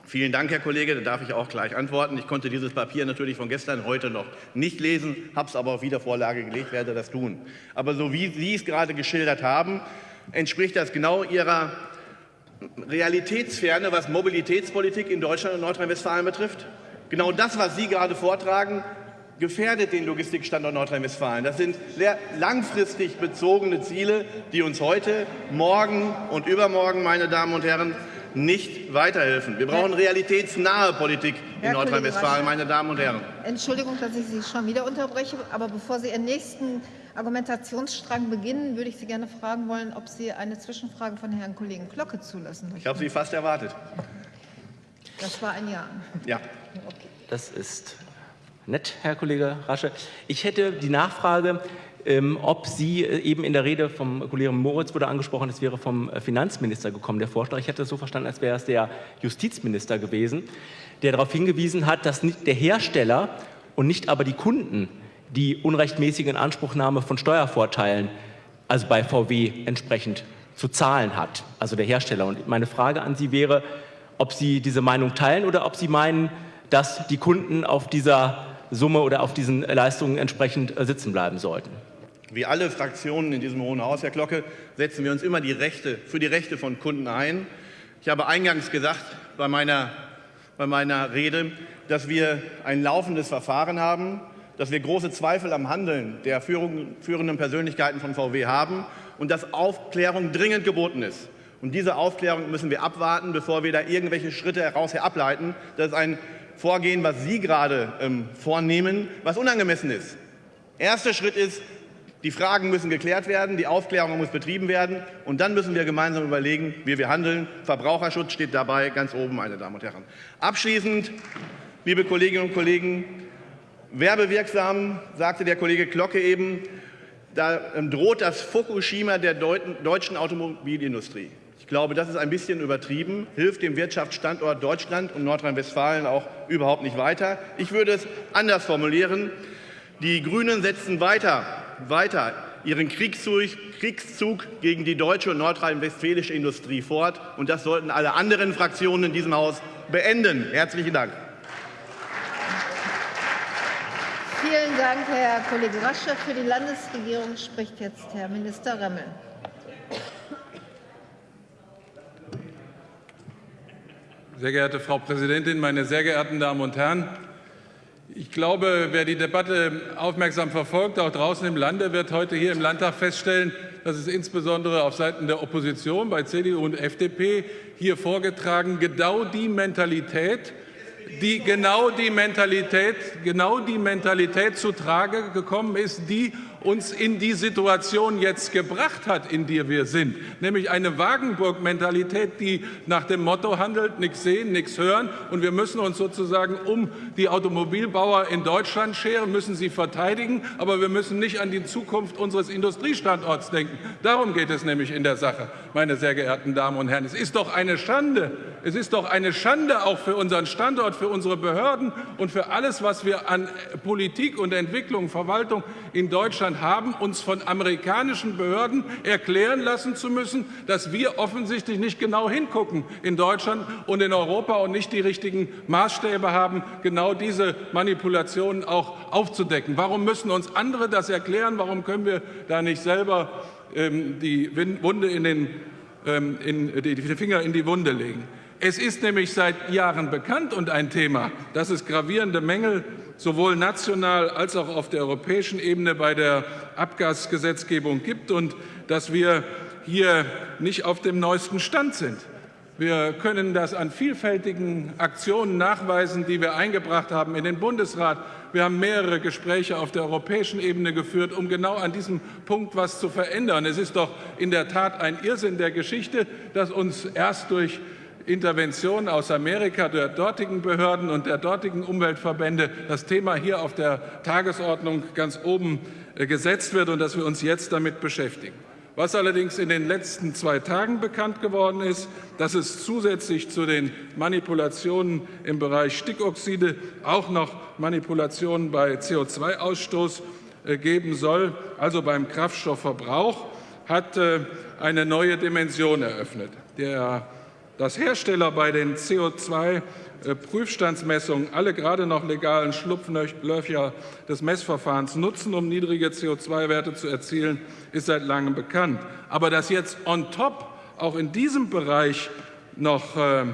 Vielen Dank, Herr Kollege. Da darf ich auch gleich antworten. Ich konnte dieses Papier natürlich von gestern heute noch nicht lesen, habe es aber auf Wiedervorlage gelegt, werde das tun. Aber so wie Sie es gerade geschildert haben, entspricht das genau Ihrer Realitätsferne, was Mobilitätspolitik in Deutschland und Nordrhein-Westfalen betrifft. Genau das, was Sie gerade vortragen, gefährdet den Logistikstandort Nordrhein-Westfalen. Das sind sehr langfristig bezogene Ziele, die uns heute, morgen und übermorgen, meine Damen und Herren, nicht weiterhelfen. Wir brauchen realitätsnahe Politik in Nordrhein-Westfalen, meine Damen und Herren. Entschuldigung, dass ich Sie schon wieder unterbreche, aber bevor Sie Ihren nächsten Argumentationsstrang beginnen, würde ich Sie gerne fragen wollen, ob Sie eine Zwischenfrage von Herrn Kollegen Glocke zulassen möchten. Ich habe Sie fast erwartet. Das war ein Ja. Ja. Okay. Das ist Nett, Herr Kollege Rasche. Ich hätte die Nachfrage, ähm, ob Sie äh, eben in der Rede vom Kollegen Moritz wurde angesprochen, es wäre vom äh, Finanzminister gekommen, der Vorschlag. Ich hätte es so verstanden, als wäre es der Justizminister gewesen, der darauf hingewiesen hat, dass nicht der Hersteller und nicht aber die Kunden die unrechtmäßige Inanspruchnahme von Steuervorteilen, also bei VW entsprechend zu zahlen hat, also der Hersteller. Und meine Frage an Sie wäre, ob Sie diese Meinung teilen oder ob Sie meinen, dass die Kunden auf dieser Summe oder auf diesen Leistungen entsprechend äh, sitzen bleiben sollten. Wie alle Fraktionen in diesem Hohen Haus, Herr Glocke, setzen wir uns immer die Rechte, für die Rechte von Kunden ein. Ich habe eingangs gesagt bei meiner, bei meiner Rede, dass wir ein laufendes Verfahren haben, dass wir große Zweifel am Handeln der führenden Persönlichkeiten von VW haben und dass Aufklärung dringend geboten ist. Und diese Aufklärung müssen wir abwarten, bevor wir da irgendwelche Schritte heraus ableiten. Das ist ein Vorgehen, was Sie gerade ähm, vornehmen, was unangemessen ist. Erster Schritt ist, die Fragen müssen geklärt werden, die Aufklärung muss betrieben werden und dann müssen wir gemeinsam überlegen, wie wir handeln. Verbraucherschutz steht dabei ganz oben, meine Damen und Herren. Abschließend, liebe Kolleginnen und Kollegen, werbewirksam, sagte der Kollege Glocke eben, da ähm, droht das Fukushima der deutschen Automobilindustrie. Ich glaube, das ist ein bisschen übertrieben, hilft dem Wirtschaftsstandort Deutschland und Nordrhein-Westfalen auch überhaupt nicht weiter. Ich würde es anders formulieren. Die Grünen setzen weiter weiter ihren Kriegszug, Kriegszug gegen die deutsche und nordrhein-westfälische Industrie fort. Und das sollten alle anderen Fraktionen in diesem Haus beenden. Herzlichen Dank. Vielen Dank, Herr Kollege Rasche. Für die Landesregierung spricht jetzt Herr Minister Remmel. Sehr geehrte Frau Präsidentin, meine sehr geehrten Damen und Herren! Ich glaube, wer die Debatte aufmerksam verfolgt, auch draußen im Lande, wird heute hier im Landtag feststellen, dass es insbesondere auf Seiten der Opposition bei CDU und FDP hier vorgetragen genau die Mentalität, die genau die Mentalität, genau die Mentalität zu Trage gekommen ist, die uns in die Situation jetzt gebracht hat, in der wir sind, nämlich eine Wagenburg-Mentalität, die nach dem Motto handelt, nichts sehen, nichts hören und wir müssen uns sozusagen um die Automobilbauer in Deutschland scheren, müssen sie verteidigen, aber wir müssen nicht an die Zukunft unseres Industriestandorts denken. Darum geht es nämlich in der Sache, meine sehr geehrten Damen und Herren. Es ist doch eine Schande, es ist doch eine Schande auch für unseren Standort, für unsere Behörden und für alles, was wir an Politik und Entwicklung, Verwaltung in Deutschland Haben, uns von amerikanischen Behörden erklären lassen zu müssen, dass wir offensichtlich nicht genau hingucken in Deutschland und in Europa und nicht die richtigen Maßstäbe haben, genau diese Manipulationen auch aufzudecken. Warum müssen uns andere das erklären? Warum können wir da nicht selber ähm, die, Wunde in den, ähm, in, die Finger in die Wunde legen? Es ist nämlich seit Jahren bekannt und ein Thema, dass es gravierende Mängel sowohl national als auch auf der europäischen Ebene bei der Abgasgesetzgebung gibt und dass wir hier nicht auf dem neuesten Stand sind. Wir können das an vielfältigen Aktionen nachweisen, die wir eingebracht haben in den Bundesrat. Wir haben mehrere Gespräche auf der europäischen Ebene geführt, um genau an diesem Punkt etwas zu verändern. Es ist doch in der Tat ein Irrsinn der Geschichte, dass uns erst durch Intervention aus Amerika der dortigen Behörden und der dortigen Umweltverbände das Thema hier auf der Tagesordnung ganz oben äh, gesetzt wird und dass wir uns jetzt damit beschäftigen. Was allerdings in den letzten zwei Tagen bekannt geworden ist, dass es zusätzlich zu den Manipulationen im Bereich Stickoxide auch noch Manipulationen bei CO2-Ausstoß äh, geben soll, also beim Kraftstoffverbrauch, hat äh, eine neue Dimension eröffnet. Der dass Hersteller bei den CO2-Prüfstandsmessungen alle gerade noch legalen Schlupflöcher des Messverfahrens nutzen, um niedrige CO2-Werte zu erzielen, ist seit langem bekannt. Aber dass jetzt on top auch in diesem Bereich noch äh,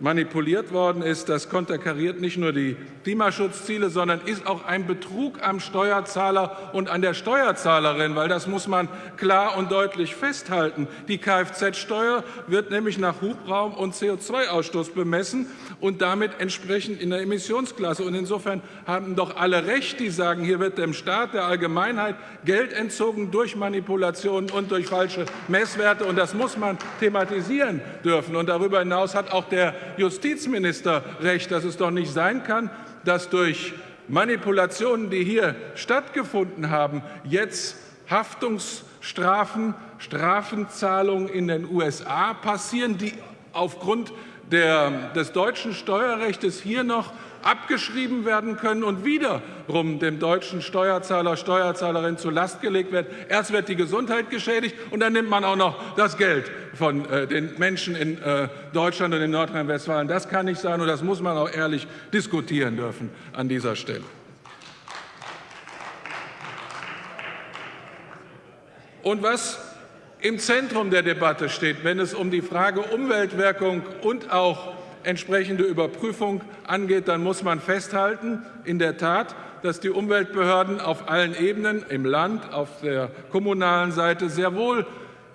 manipuliert worden ist, das konterkariert nicht nur die Klimaschutzziele, sondern ist auch ein Betrug am Steuerzahler und an der Steuerzahlerin, weil das muss man klar und deutlich festhalten. Die Kfz-Steuer wird nämlich nach Hubraum und CO2-Ausstoß bemessen und damit entsprechend in der Emissionsklasse. Und insofern haben doch alle recht, die sagen, hier wird dem Staat, der Allgemeinheit Geld entzogen durch Manipulationen und durch falsche Messwerte. Und das muss man thematisieren dürfen. Und darüber hinaus hat auch der Justizminister recht, dass es doch nicht sein kann, dass durch Manipulationen, die hier stattgefunden haben, jetzt Haftungsstrafen, Strafenzahlungen in den USA passieren, die aufgrund der, des deutschen Steuerrechts hier noch abgeschrieben werden können und wiederum dem deutschen Steuerzahler, Steuerzahlerin zur Last gelegt wird. Erst wird die Gesundheit geschädigt und dann nimmt man auch noch das Geld von äh, den Menschen in äh, Deutschland und in Nordrhein-Westfalen. Das kann nicht sein und das muss man auch ehrlich diskutieren dürfen an dieser Stelle. Und was im Zentrum der Debatte steht, wenn es um die Frage Umweltwirkung und auch entsprechende Überprüfung angeht, dann muss man festhalten, in der Tat, dass die Umweltbehörden auf allen Ebenen, im Land, auf der kommunalen Seite sehr wohl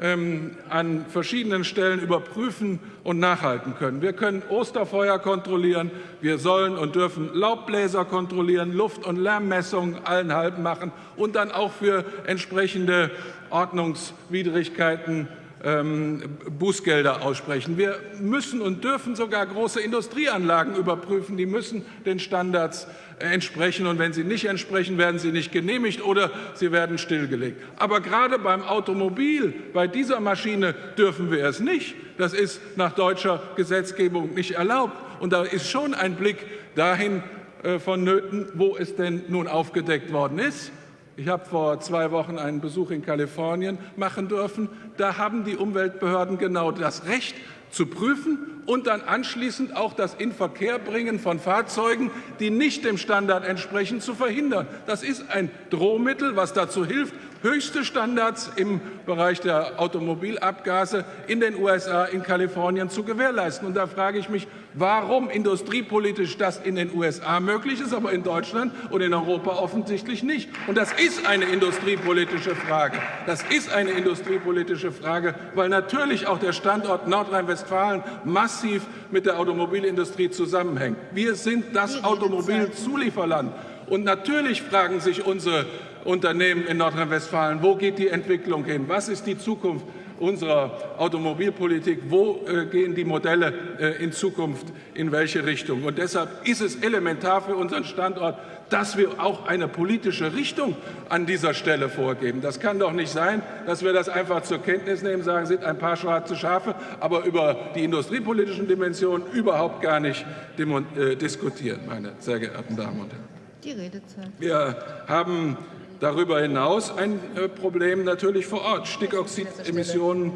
ähm, an verschiedenen Stellen überprüfen und nachhalten können. Wir können Osterfeuer kontrollieren, wir sollen und dürfen Laubbläser kontrollieren, Luft- und Lärmmessungen allen halben machen und dann auch für entsprechende Ordnungswidrigkeiten ähm, Bußgelder aussprechen. Wir müssen und dürfen sogar große Industrieanlagen überprüfen. Die müssen den Standards entsprechen. Und wenn sie nicht entsprechen, werden sie nicht genehmigt oder sie werden stillgelegt. Aber gerade beim Automobil, bei dieser Maschine dürfen wir es nicht. Das ist nach deutscher Gesetzgebung nicht erlaubt. Und da ist schon ein Blick dahin äh, vonnöten, wo es denn nun aufgedeckt worden ist. Ich habe vor zwei Wochen einen Besuch in Kalifornien machen dürfen. Da haben die Umweltbehörden genau das Recht zu prüfen und dann anschließend auch das Inverkehrbringen von Fahrzeugen, die nicht dem Standard entsprechen, zu verhindern. Das ist ein Drohmittel, was dazu hilft, höchste Standards im Bereich der Automobilabgase in den USA, in Kalifornien zu gewährleisten. Und da frage ich mich, warum industriepolitisch das in den USA möglich ist, aber in Deutschland und in Europa offensichtlich nicht. Und das ist eine industriepolitische Frage. Das ist eine industriepolitische Frage, weil natürlich auch der Standort Nordrhein-Westfalen massiv mit der Automobilindustrie zusammenhängt. Wir sind das Automobilzulieferland. Und natürlich fragen sich unsere Unternehmen in Nordrhein-Westfalen, wo geht die Entwicklung hin? Was ist die Zukunft unserer Automobilpolitik? Wo äh, gehen die Modelle äh, in Zukunft in welche Richtung? Und deshalb ist es elementar für unseren Standort, dass wir auch eine politische Richtung an dieser Stelle vorgeben. Das kann doch nicht sein, dass wir das einfach zur Kenntnis nehmen, sagen, sind ein paar schwarze Schafe, aber über die industriepolitischen Dimensionen überhaupt gar nicht äh, diskutieren, meine sehr geehrten Damen und Herren. Die Redezeit. Wir haben darüber hinaus ein äh, Problem natürlich vor Ort. Stickoxidemissionen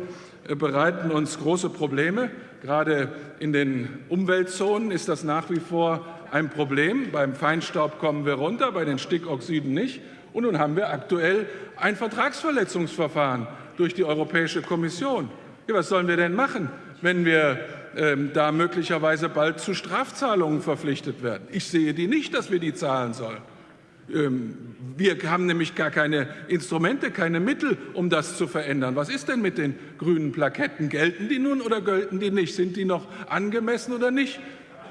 äh, bereiten uns große Probleme. Gerade in den Umweltzonen ist das nach wie vor ein Problem. Beim Feinstaub kommen wir runter, bei den Stickoxiden nicht. Und nun haben wir aktuell ein Vertragsverletzungsverfahren durch die Europäische Kommission. Ja, was sollen wir denn machen, wenn wir ähm, da möglicherweise bald zu Strafzahlungen verpflichtet werden. Ich sehe die nicht, dass wir die zahlen sollen. Ähm, wir haben nämlich gar keine Instrumente, keine Mittel, um das zu verändern. Was ist denn mit den grünen Plaketten? Gelten die nun oder gelten die nicht? Sind die noch angemessen oder nicht?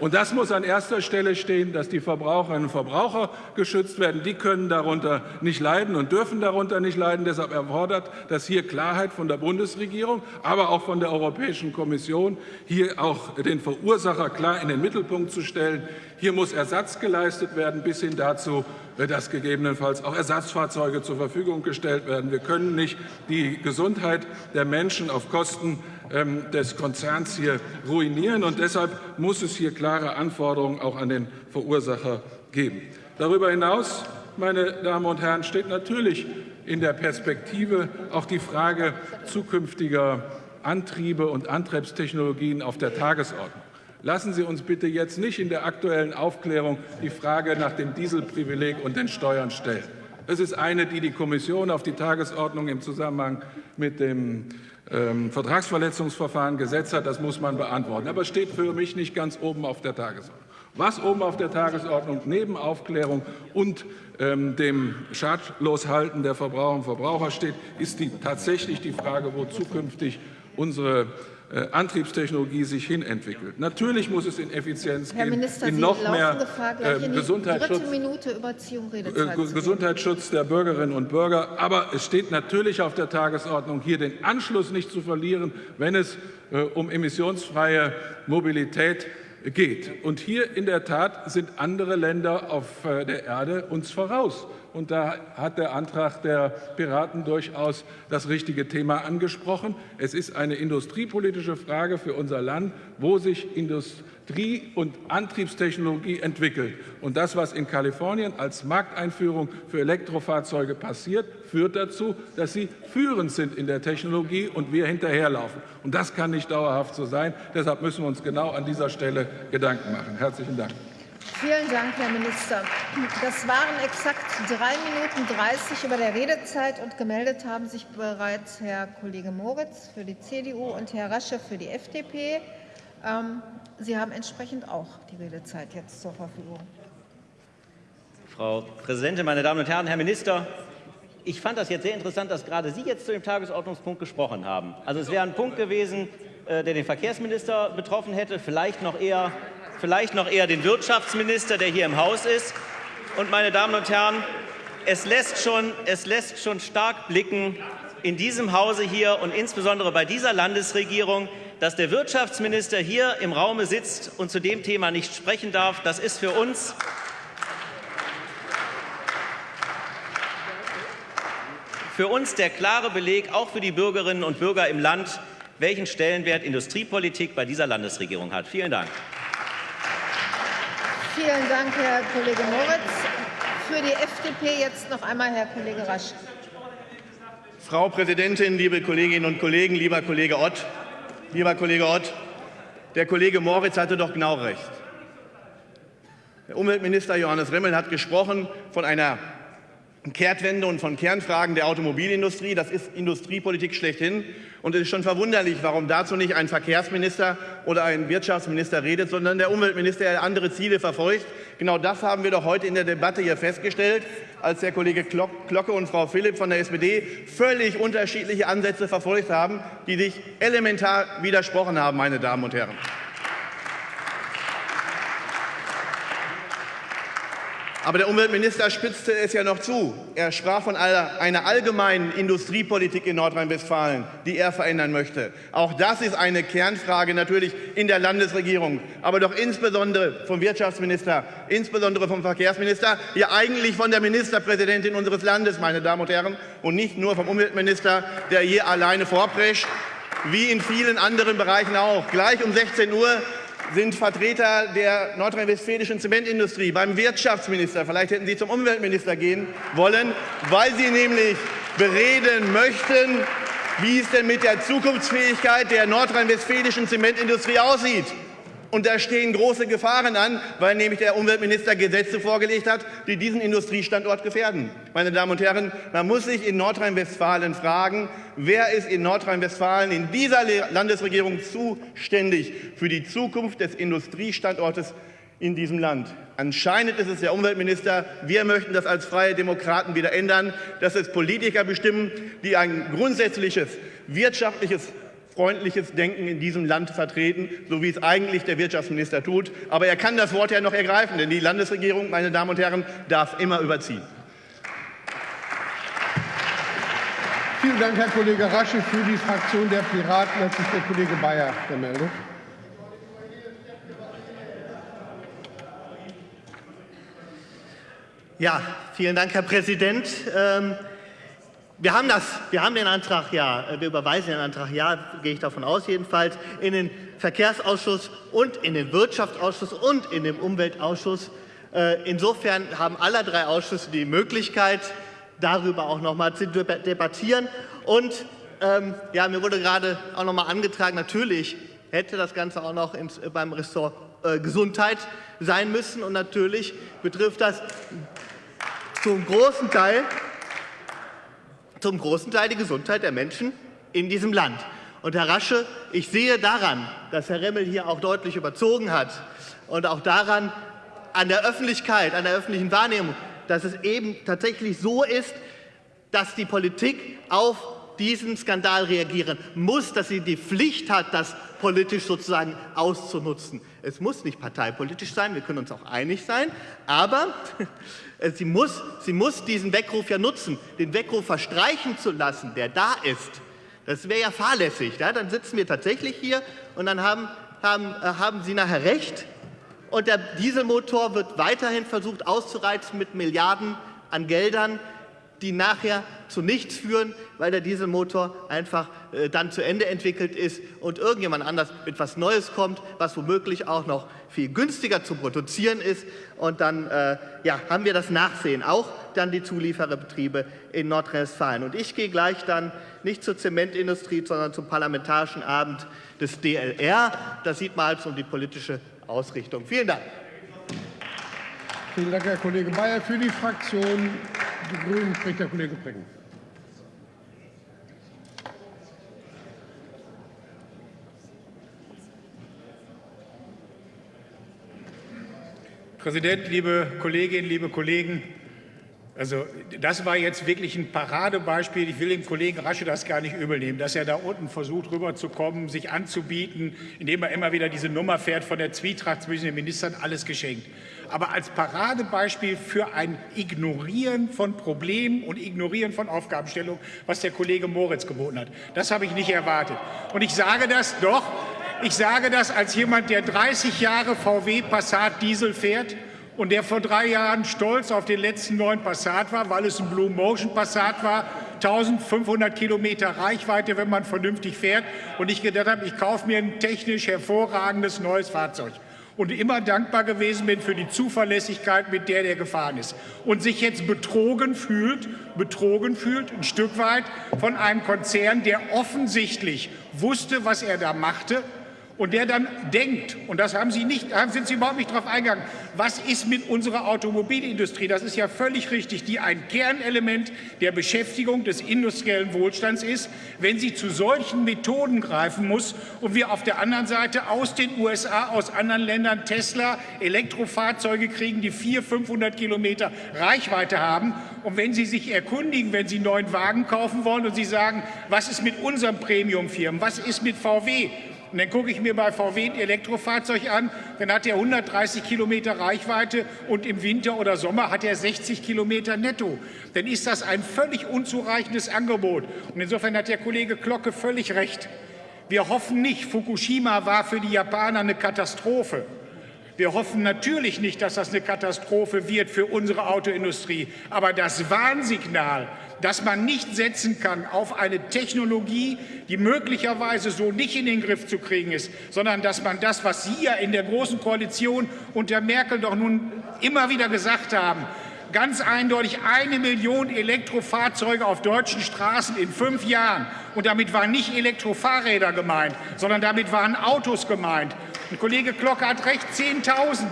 Und das muss an erster Stelle stehen, dass die Verbraucherinnen und Verbraucher geschützt werden. Die können darunter nicht leiden und dürfen darunter nicht leiden. Deshalb erfordert das hier Klarheit von der Bundesregierung, aber auch von der Europäischen Kommission, hier auch den Verursacher klar in den Mittelpunkt zu stellen. Hier muss Ersatz geleistet werden, bis hin dazu, dass gegebenenfalls auch Ersatzfahrzeuge zur Verfügung gestellt werden. Wir können nicht die Gesundheit der Menschen auf Kosten ähm, des Konzerns hier ruinieren. Und deshalb muss es hier klare Anforderungen auch an den Verursacher geben. Darüber hinaus, meine Damen und Herren, steht natürlich in der Perspektive auch die Frage zukünftiger Antriebe und Antriebstechnologien auf der Tagesordnung. Lassen Sie uns bitte jetzt nicht in der aktuellen Aufklärung die Frage nach dem Dieselprivileg und den Steuern stellen. Es ist eine, die die Kommission auf die Tagesordnung im Zusammenhang mit dem ähm, Vertragsverletzungsverfahren gesetzt hat. Das muss man beantworten. Aber es steht für mich nicht ganz oben auf der Tagesordnung. Was oben auf der Tagesordnung neben Aufklärung und ähm, dem Schadloshalten der Verbraucher und Verbraucher steht, ist die, tatsächlich die Frage, wo zukünftig unsere äh, Antriebstechnologie sich hinentwickelt. Natürlich muss es in Effizienz Herr gehen, Minister, in Sie noch mehr Gefahr, äh, Gesundheitsschutz, äh, Gesundheitsschutz der Bürgerinnen und Bürger. Aber es steht natürlich auf der Tagesordnung, hier den Anschluss nicht zu verlieren, wenn es äh, um emissionsfreie Mobilität geht. Und hier in der Tat sind andere Länder auf äh, der Erde uns voraus. Und da hat der Antrag der Piraten durchaus das richtige Thema angesprochen. Es ist eine industriepolitische Frage für unser Land, wo sich Industrie und Antriebstechnologie entwickelt. Und das, was in Kalifornien als Markteinführung für Elektrofahrzeuge passiert, führt dazu, dass sie führend sind in der Technologie und wir hinterherlaufen. Und das kann nicht dauerhaft so sein. Deshalb müssen wir uns genau an dieser Stelle Gedanken machen. Herzlichen Dank. Vielen Dank, Herr Minister. Das waren exakt drei Minuten 30 über der Redezeit und gemeldet haben sich bereits Herr Kollege Moritz für die CDU und Herr Rasche für die FDP. Ähm, Sie haben entsprechend auch die Redezeit jetzt zur Verfügung. Frau Präsidentin, meine Damen und Herren, Herr Minister! Ich fand das jetzt sehr interessant, dass gerade Sie jetzt zu dem Tagesordnungspunkt gesprochen haben. Also es wäre ein Punkt gewesen, äh, der den Verkehrsminister betroffen hätte, vielleicht noch eher vielleicht noch eher den Wirtschaftsminister, der hier im Haus ist. Und, meine Damen und Herren, es lässt schon, es lässt schon stark blicken in diesem Hause hier und insbesondere bei dieser Landesregierung, dass der Wirtschaftsminister hier im Raume sitzt und zu dem Thema nicht sprechen darf. Das ist für uns für uns der klare Beleg, auch für die Bürgerinnen und Bürger im Land, welchen Stellenwert Industriepolitik bei dieser Landesregierung hat. Vielen Dank. Vielen Dank, Herr Kollege Moritz. Für die FDP jetzt noch einmal Herr Kollege Rasch. Frau Präsidentin, liebe Kolleginnen und Kollegen, lieber Kollege Ott, lieber Kollege Ott, der Kollege Moritz hatte doch genau recht. Der Umweltminister Johannes Remmel hat gesprochen von einer Kehrtwende und von Kernfragen der Automobilindustrie. Das ist Industriepolitik schlechthin. Und es ist schon verwunderlich, warum dazu nicht ein Verkehrsminister oder ein Wirtschaftsminister redet, sondern der Umweltminister, der andere Ziele verfolgt. Genau das haben wir doch heute in der Debatte hier festgestellt, als der Kollege Glocke und Frau Philipp von der SPD völlig unterschiedliche Ansätze verfolgt haben, die sich elementar widersprochen haben, meine Damen und Herren. Aber der Umweltminister spitzte es ja noch zu. Er sprach von einer allgemeinen Industriepolitik in Nordrhein-Westfalen, die er verändern möchte. Auch das ist eine Kernfrage natürlich in der Landesregierung, aber doch insbesondere vom Wirtschaftsminister, insbesondere vom Verkehrsminister, ja eigentlich von der Ministerpräsidentin unseres Landes, meine Damen und Herren, und nicht nur vom Umweltminister, der hier alleine vorprescht, wie in vielen anderen Bereichen auch. Gleich um 16 Uhr sind Vertreter der nordrhein-westfälischen Zementindustrie beim Wirtschaftsminister. Vielleicht hätten Sie zum Umweltminister gehen wollen, weil Sie nämlich bereden möchten, wie es denn mit der Zukunftsfähigkeit der nordrhein-westfälischen Zementindustrie aussieht. Und da stehen große Gefahren an, weil nämlich der Umweltminister Gesetze vorgelegt hat, die diesen Industriestandort gefährden. Meine Damen und Herren, man muss sich in Nordrhein-Westfalen fragen, wer ist in Nordrhein-Westfalen in dieser Landesregierung zuständig für die Zukunft des Industriestandortes in diesem Land. Anscheinend ist es der Umweltminister. Wir möchten das als Freie Demokraten wieder ändern, dass es Politiker bestimmen, die ein grundsätzliches wirtschaftliches freundliches Denken in diesem Land vertreten, so wie es eigentlich der Wirtschaftsminister tut. Aber er kann das Wort ja noch ergreifen, denn die Landesregierung, meine Damen und Herren, darf immer überziehen. Vielen Dank, Herr Kollege Rasche. Für die Fraktion der Piraten hat sich der Kollege Bayer gemeldet. Ja, vielen Dank, Herr Präsident. Ähm, wir haben, das, wir haben den Antrag ja, äh, wir überweisen den Antrag ja, gehe ich davon aus jedenfalls, in den Verkehrsausschuss und in den Wirtschaftsausschuss und in den Umweltausschuss. Äh, insofern haben alle drei Ausschüsse die Möglichkeit, darüber auch noch mal zu debattieren. Und ähm, ja, mir wurde gerade auch noch mal angetragen, natürlich hätte das Ganze auch noch ins, beim Ressort äh, Gesundheit sein müssen. Und natürlich betrifft das zum großen Teil zum großen Teil die Gesundheit der Menschen in diesem Land. Und Herr Rasche, ich sehe daran, dass Herr Remmel hier auch deutlich überzogen hat und auch daran, an der Öffentlichkeit, an der öffentlichen Wahrnehmung, dass es eben tatsächlich so ist, dass die Politik auf diesen Skandal reagieren muss, dass sie die Pflicht hat, das politisch sozusagen auszunutzen. Es muss nicht parteipolitisch sein, wir können uns auch einig sein, aber sie muss, sie muss diesen Weckruf ja nutzen. Den Weckruf verstreichen zu lassen, der da ist, das wäre ja fahrlässig. Ja? Dann sitzen wir tatsächlich hier und dann haben, haben, äh, haben Sie nachher recht und der Dieselmotor wird weiterhin versucht auszureizen mit Milliarden an Geldern, die nachher zu nichts führen, weil der Dieselmotor einfach äh, dann zu Ende entwickelt ist und irgendjemand anders mit etwas Neues kommt, was womöglich auch noch viel günstiger zu produzieren ist. Und dann äh, ja, haben wir das Nachsehen, auch dann die Zuliefererbetriebe in Nordrhein-Westfalen. Und ich gehe gleich dann nicht zur Zementindustrie, sondern zum Parlamentarischen Abend des DLR. Da sieht man also um die politische Ausrichtung. Vielen Dank. Vielen Dank, Herr Kollege Bayer. Für die Fraktion Die Grünen spricht der Kollege Brecken. Präsident, liebe Kolleginnen, liebe Kollegen! Also das war jetzt wirklich ein Paradebeispiel. Ich will dem Kollegen Rasche das gar nicht übel nehmen, dass er da unten versucht, rüberzukommen, sich anzubieten, indem er immer wieder diese Nummer fährt von der Zwietracht zwischen den Ministern, alles geschenkt. Aber als Paradebeispiel für ein Ignorieren von Problemen und Ignorieren von Aufgabenstellungen, was der Kollege Moritz geboten hat, das habe ich nicht erwartet. Und ich sage das doch, ich sage das als jemand, der 30 Jahre VW Passat Diesel fährt und der vor drei Jahren stolz auf den letzten neuen Passat war, weil es ein Blue Motion Passat war, 1500 Kilometer Reichweite, wenn man vernünftig fährt. Und ich gedacht habe, ich kaufe mir ein technisch hervorragendes neues Fahrzeug. Und immer dankbar gewesen bin für die Zuverlässigkeit, mit der der gefahren ist. Und sich jetzt betrogen fühlt, betrogen fühlt, ein Stück weit von einem Konzern, der offensichtlich wusste, was er da machte und der dann denkt, und das haben Sie nicht, sind Sie überhaupt nicht darauf eingegangen, was ist mit unserer Automobilindustrie? Das ist ja völlig richtig, die ein Kernelement der Beschäftigung des industriellen Wohlstands ist, wenn sie zu solchen Methoden greifen muss und wir auf der anderen Seite aus den USA, aus anderen Ländern Tesla Elektrofahrzeuge kriegen, die 400, 500 Kilometer Reichweite haben. Und wenn Sie sich erkundigen, wenn Sie neuen Wagen kaufen wollen und Sie sagen, was ist mit unseren Premiumfirmen, was ist mit VW, und dann gucke ich mir bei VW ein Elektrofahrzeug an, dann hat er 130 Kilometer Reichweite und im Winter oder Sommer hat er 60 Kilometer netto. Dann ist das ein völlig unzureichendes Angebot. Und insofern hat der Kollege Glocke völlig recht. Wir hoffen nicht, Fukushima war für die Japaner eine Katastrophe. Wir hoffen natürlich nicht, dass das eine Katastrophe wird für unsere Autoindustrie. Aber das Warnsignal, dass man nicht setzen kann auf eine Technologie, die möglicherweise so nicht in den Griff zu kriegen ist, sondern dass man das, was Sie ja in der Großen Koalition unter Merkel doch nun immer wieder gesagt haben, ganz eindeutig eine Million Elektrofahrzeuge auf deutschen Straßen in fünf Jahren. Und damit waren nicht Elektrofahrräder gemeint, sondern damit waren Autos gemeint. Und Kollege Glocke hat recht, 10.000.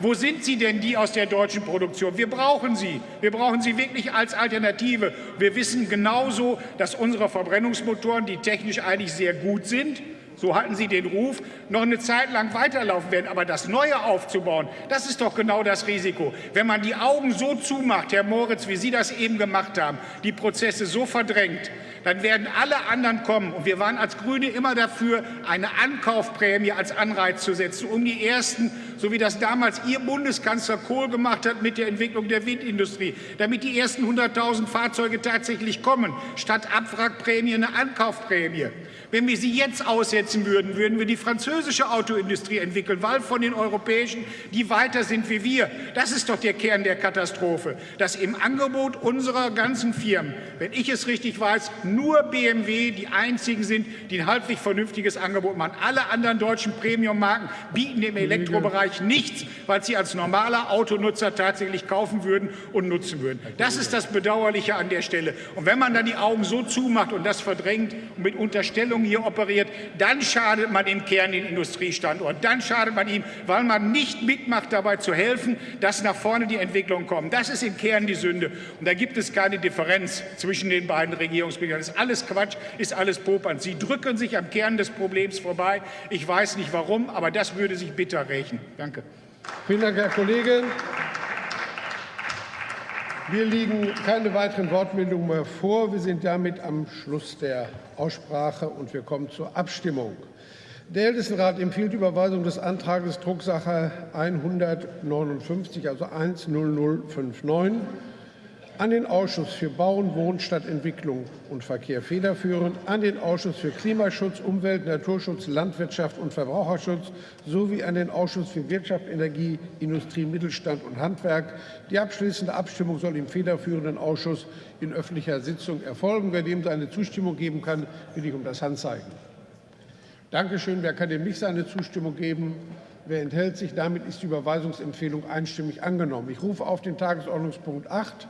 Wo sind sie denn, die aus der deutschen Produktion? Wir brauchen sie. Wir brauchen sie wirklich als Alternative. Wir wissen genauso, dass unsere Verbrennungsmotoren, die technisch eigentlich sehr gut sind, so hatten sie den Ruf, noch eine Zeit lang weiterlaufen werden. Aber das Neue aufzubauen, das ist doch genau das Risiko. Wenn man die Augen so zumacht, Herr Moritz, wie Sie das eben gemacht haben, die Prozesse so verdrängt, dann werden alle anderen kommen. Und wir waren als Grüne immer dafür, eine Ankaufprämie als Anreiz zu setzen, um die ersten, so wie das damals Ihr Bundeskanzler Kohl gemacht hat mit der Entwicklung der Windindustrie, damit die ersten 100.000 Fahrzeuge tatsächlich kommen, statt Abwrackprämie eine Ankaufprämie. Wenn wir sie jetzt aussetzen würden, würden wir die französische Autoindustrie entwickeln, weil von den europäischen, die weiter sind wie wir. Das ist doch der Kern der Katastrophe, dass im Angebot unserer ganzen Firmen, wenn ich es richtig weiß, nur BMW die einzigen sind, die ein halbwegs vernünftiges Angebot machen. Alle anderen deutschen Premium-Marken bieten im Elektrobereich nichts, weil sie als normaler Autonutzer tatsächlich kaufen würden und nutzen würden. Das ist das Bedauerliche an der Stelle. Und wenn man dann die Augen so zumacht und das verdrängt und mit Unterstellungen hier operiert, dann schadet man im Kern den Industriestandort. Dann schadet man ihm, weil man nicht mitmacht, dabei zu helfen, dass nach vorne die Entwicklungen kommen. Das ist im Kern die Sünde. Und da gibt es keine Differenz zwischen den beiden Regierungsmitgliedern. Ist alles Quatsch, ist alles Popern. Sie drücken sich am Kern des Problems vorbei. Ich weiß nicht warum, aber das würde sich bitter rächen. Danke. Vielen Dank, Herr Kollege. Mir liegen keine weiteren Wortmeldungen mehr vor. Wir sind damit am Schluss der Aussprache und wir kommen zur Abstimmung. Der Ältestenrat empfiehlt Überweisung des Antrags Drucksache 159, also 10059, an den Ausschuss für Bauen, Wohnen, Stadtentwicklung und Verkehr federführend, an den Ausschuss für Klimaschutz, Umwelt, Naturschutz, Landwirtschaft und Verbraucherschutz sowie an den Ausschuss für Wirtschaft, Energie, Industrie, Mittelstand und Handwerk. Die abschließende Abstimmung soll im federführenden Ausschuss in öffentlicher Sitzung erfolgen. Wer dem seine Zustimmung geben kann, bitte ich um das Handzeichen. Dankeschön. Wer kann dem nicht seine Zustimmung geben? Wer enthält sich? Damit ist die Überweisungsempfehlung einstimmig angenommen. Ich rufe auf den Tagesordnungspunkt 8